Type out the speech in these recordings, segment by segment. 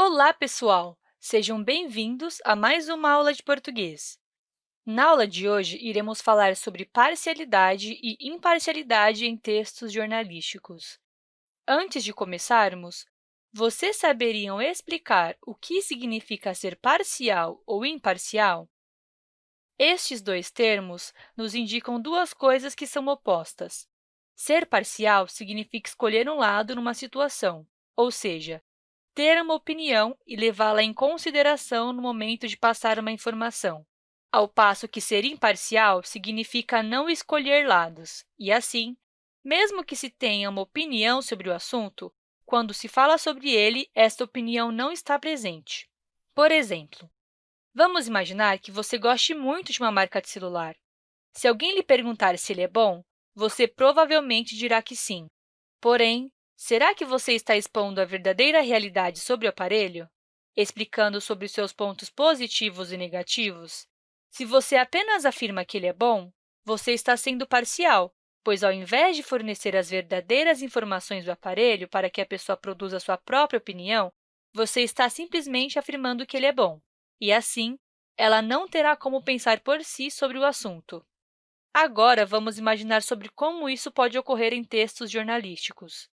Olá, pessoal! Sejam bem-vindos a mais uma aula de português. Na aula de hoje, iremos falar sobre parcialidade e imparcialidade em textos jornalísticos. Antes de começarmos, vocês saberiam explicar o que significa ser parcial ou imparcial? Estes dois termos nos indicam duas coisas que são opostas. Ser parcial significa escolher um lado numa situação, ou seja, ter uma opinião e levá-la em consideração no momento de passar uma informação, ao passo que ser imparcial significa não escolher lados, e, assim, mesmo que se tenha uma opinião sobre o assunto, quando se fala sobre ele, esta opinião não está presente. Por exemplo, vamos imaginar que você goste muito de uma marca de celular. Se alguém lhe perguntar se ele é bom, você provavelmente dirá que sim. Porém, Será que você está expondo a verdadeira realidade sobre o aparelho? Explicando sobre seus pontos positivos e negativos? Se você apenas afirma que ele é bom, você está sendo parcial, pois, ao invés de fornecer as verdadeiras informações do aparelho para que a pessoa produza sua própria opinião, você está simplesmente afirmando que ele é bom, e, assim, ela não terá como pensar por si sobre o assunto. Agora, vamos imaginar sobre como isso pode ocorrer em textos jornalísticos.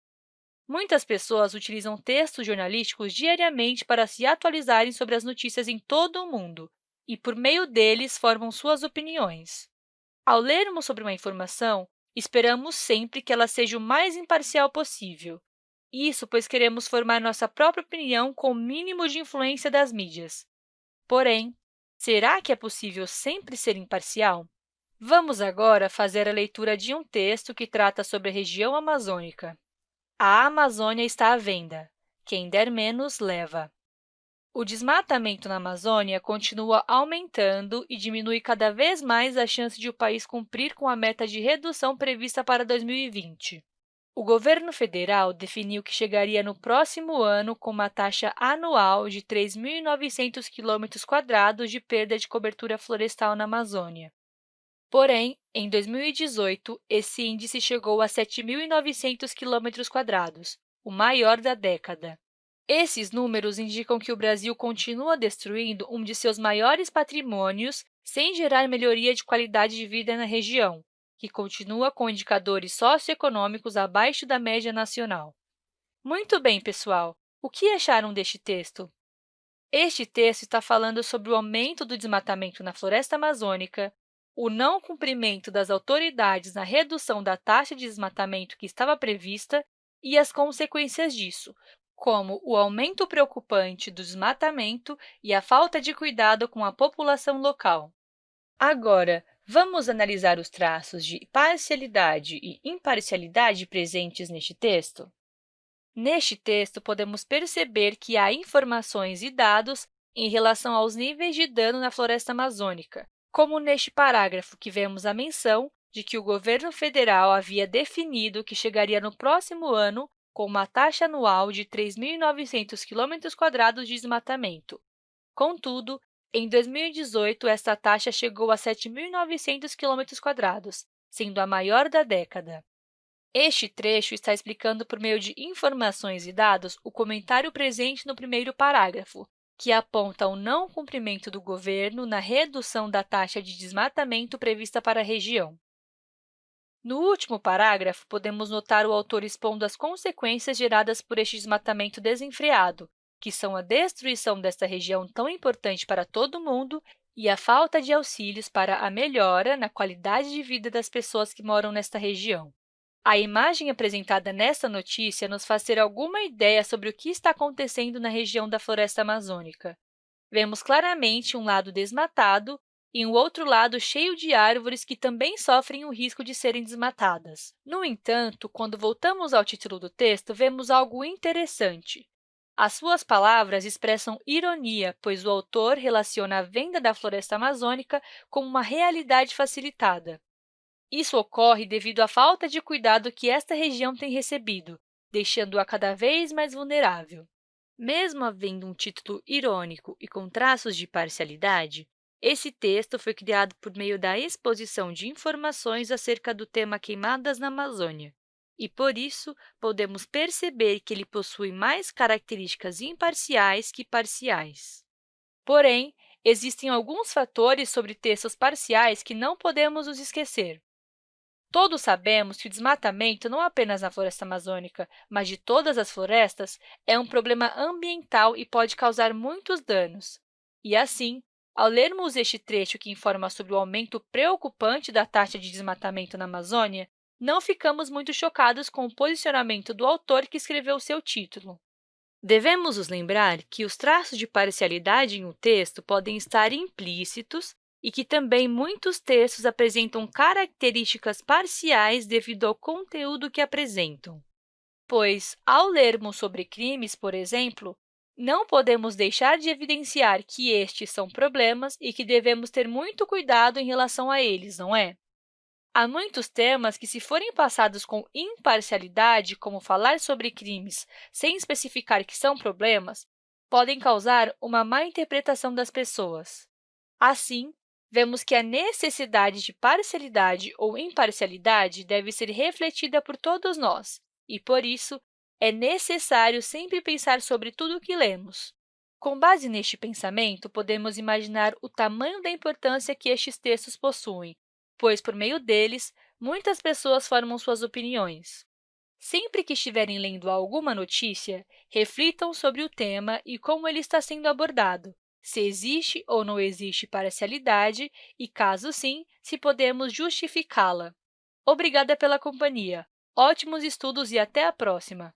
Muitas pessoas utilizam textos jornalísticos diariamente para se atualizarem sobre as notícias em todo o mundo e, por meio deles, formam suas opiniões. Ao lermos sobre uma informação, esperamos sempre que ela seja o mais imparcial possível. Isso pois queremos formar nossa própria opinião com o mínimo de influência das mídias. Porém, será que é possível sempre ser imparcial? Vamos agora fazer a leitura de um texto que trata sobre a região amazônica. A Amazônia está à venda. Quem der menos, leva. O desmatamento na Amazônia continua aumentando e diminui cada vez mais a chance de o país cumprir com a meta de redução prevista para 2020. O governo federal definiu que chegaria no próximo ano com uma taxa anual de 3.900 km² de perda de cobertura florestal na Amazônia. Porém, em 2018, esse índice chegou a 7.900 km², o maior da década. Esses números indicam que o Brasil continua destruindo um de seus maiores patrimônios sem gerar melhoria de qualidade de vida na região, que continua com indicadores socioeconômicos abaixo da média nacional. Muito bem, pessoal! O que acharam deste texto? Este texto está falando sobre o aumento do desmatamento na floresta amazônica, o não cumprimento das autoridades na redução da taxa de desmatamento que estava prevista e as consequências disso, como o aumento preocupante do desmatamento e a falta de cuidado com a população local. Agora, vamos analisar os traços de parcialidade e imparcialidade presentes neste texto? Neste texto, podemos perceber que há informações e dados em relação aos níveis de dano na floresta amazônica, como neste parágrafo, que vemos a menção de que o governo federal havia definido que chegaria no próximo ano com uma taxa anual de 3.900 km² de desmatamento. Contudo, em 2018, esta taxa chegou a 7.900 km², sendo a maior da década. Este trecho está explicando, por meio de informações e dados, o comentário presente no primeiro parágrafo, que aponta o não cumprimento do governo na redução da taxa de desmatamento prevista para a região. No último parágrafo, podemos notar o autor expondo as consequências geradas por este desmatamento desenfreado, que são a destruição desta região tão importante para todo mundo e a falta de auxílios para a melhora na qualidade de vida das pessoas que moram nesta região. A imagem apresentada nesta notícia nos faz ter alguma ideia sobre o que está acontecendo na região da floresta amazônica. Vemos claramente um lado desmatado e um outro lado cheio de árvores que também sofrem o risco de serem desmatadas. No entanto, quando voltamos ao título do texto, vemos algo interessante. As suas palavras expressam ironia, pois o autor relaciona a venda da floresta amazônica com uma realidade facilitada. Isso ocorre devido à falta de cuidado que esta região tem recebido, deixando-a cada vez mais vulnerável. Mesmo havendo um título irônico e com traços de parcialidade, esse texto foi criado por meio da exposição de informações acerca do tema Queimadas na Amazônia. e, por isso, podemos perceber que ele possui mais características imparciais que parciais. Porém, existem alguns fatores sobre textos parciais que não podemos nos esquecer. Todos sabemos que o desmatamento, não apenas na floresta amazônica, mas de todas as florestas, é um problema ambiental e pode causar muitos danos. E, assim, ao lermos este trecho que informa sobre o aumento preocupante da taxa de desmatamento na Amazônia, não ficamos muito chocados com o posicionamento do autor que escreveu seu título. Devemos nos lembrar que os traços de parcialidade em um texto podem estar implícitos e que também muitos textos apresentam características parciais devido ao conteúdo que apresentam. Pois, ao lermos sobre crimes, por exemplo, não podemos deixar de evidenciar que estes são problemas e que devemos ter muito cuidado em relação a eles, não é? Há muitos temas que, se forem passados com imparcialidade, como falar sobre crimes sem especificar que são problemas, podem causar uma má interpretação das pessoas. Assim, vemos que a necessidade de parcialidade ou imparcialidade deve ser refletida por todos nós, e, por isso, é necessário sempre pensar sobre tudo o que lemos. Com base neste pensamento, podemos imaginar o tamanho da importância que estes textos possuem, pois, por meio deles, muitas pessoas formam suas opiniões. Sempre que estiverem lendo alguma notícia, reflitam sobre o tema e como ele está sendo abordado, se existe ou não existe parcialidade e, caso sim, se podemos justificá-la. Obrigada pela companhia! Ótimos estudos e até a próxima!